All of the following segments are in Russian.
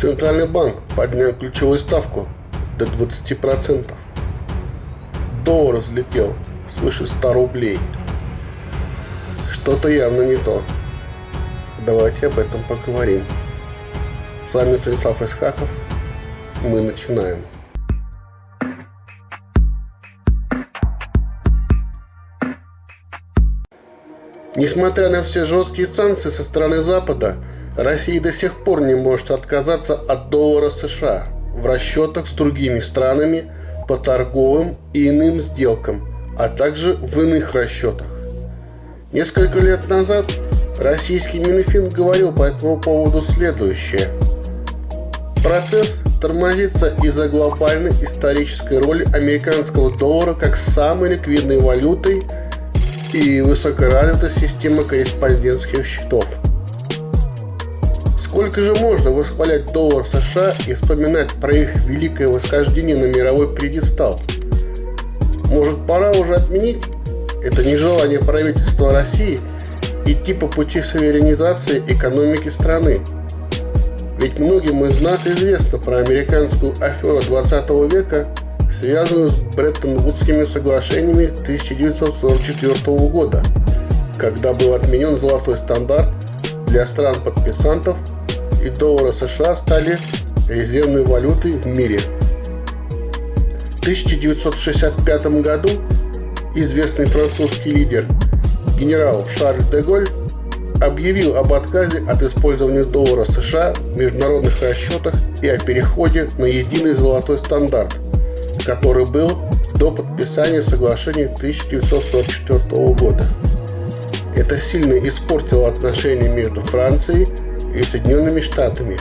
Центральный банк поднял ключевую ставку до 20%. Доллар взлетел свыше 100 рублей. Что-то явно не то. Давайте об этом поговорим. С вами Станислав Исхаков. Мы начинаем. Несмотря на все жесткие санкции со стороны Запада, Россия до сих пор не может отказаться от доллара США в расчетах с другими странами по торговым и иным сделкам, а также в иных расчетах. Несколько лет назад российский Минфин говорил по этому поводу следующее. Процесс тормозится из-за глобальной исторической роли американского доллара как самой ликвидной валютой и высокоразвитой системы корреспондентских счетов – Сколько же можно восхвалять доллар США и вспоминать про их великое восхождение на мировой предистал? Может пора уже отменить это нежелание правительства России идти по пути суверенизации экономики страны? Ведь многим из нас известно про американскую аферу 20 века, связанную с Бреттон-Вудскими соглашениями 1944 года, когда был отменен золотой стандарт для стран-подписантов и доллара США стали резервной валютой в мире. В 1965 году известный французский лидер генерал Шарль де Голь объявил об отказе от использования доллара США в международных расчетах и о переходе на единый золотой стандарт, который был до подписания соглашения 1944 года. Это сильно испортило отношения между Францией и Соединенными Штатами.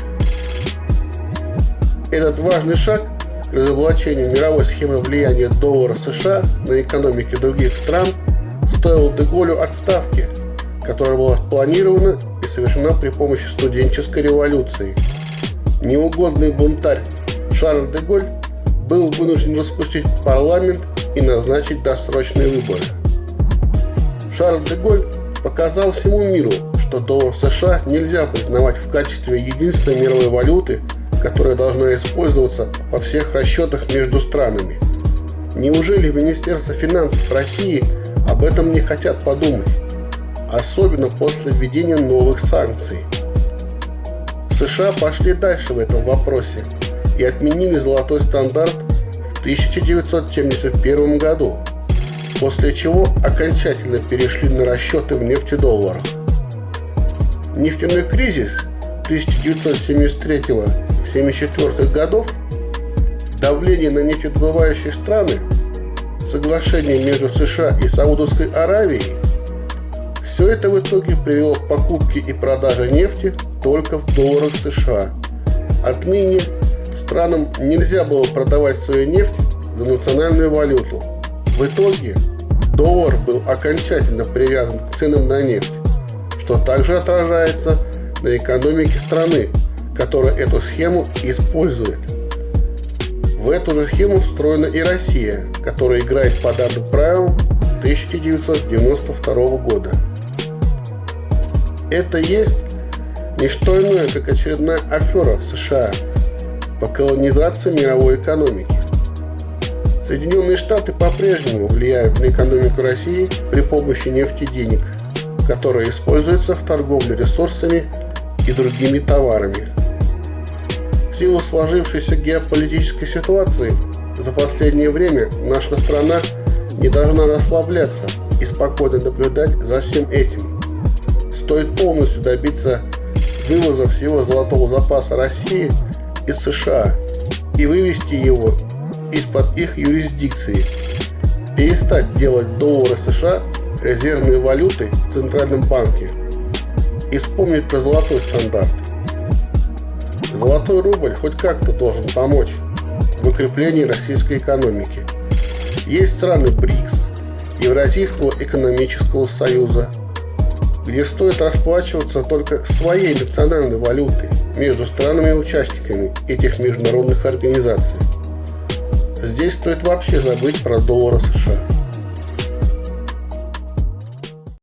Этот важный шаг к разоблачению мировой схемы влияния доллара США на экономики других стран стоил Деголю отставки, которая была спланирована и совершена при помощи студенческой революции. Неугодный бунтарь Шарль Деголь был вынужден распустить парламент и назначить досрочные выборы. Шарль Деголь показал всему миру, что доллар США нельзя признавать в качестве единственной мировой валюты, которая должна использоваться во всех расчетах между странами. Неужели Министерство финансов России об этом не хотят подумать? Особенно после введения новых санкций. США пошли дальше в этом вопросе и отменили золотой стандарт в 1971 году, после чего окончательно перешли на расчеты в нефтедолларах. Нефтяной кризис 1973-74 годов, давление на нефтедобывающие страны, соглашение между США и Саудовской Аравией – все это в итоге привело к покупке и продаже нефти только в долларах США. Отныне странам нельзя было продавать свою нефть за национальную валюту. В итоге доллар был окончательно привязан к ценам на нефть что также отражается на экономике страны, которая эту схему использует. В эту же схему встроена и Россия, которая играет по данным правилам 1992 года. Это есть не что иное, как очередная афера США по колонизации мировой экономики. Соединенные Штаты по-прежнему влияют на экономику России при помощи нефти денег – которая используется в торговле ресурсами и другими товарами. В силу сложившейся геополитической ситуации за последнее время наша страна не должна расслабляться и спокойно наблюдать за всем этим. Стоит полностью добиться вывоза всего золотого запаса России из США и вывести его из-под их юрисдикции, перестать делать доллары США резервной валютой в Центральном банке и вспомнить про золотой стандарт. Золотой рубль хоть как-то должен помочь в укреплении российской экономики. Есть страны БРИКС, Евразийского экономического союза, где стоит расплачиваться только своей национальной валютой между странами-участниками этих международных организаций. Здесь стоит вообще забыть про доллары США.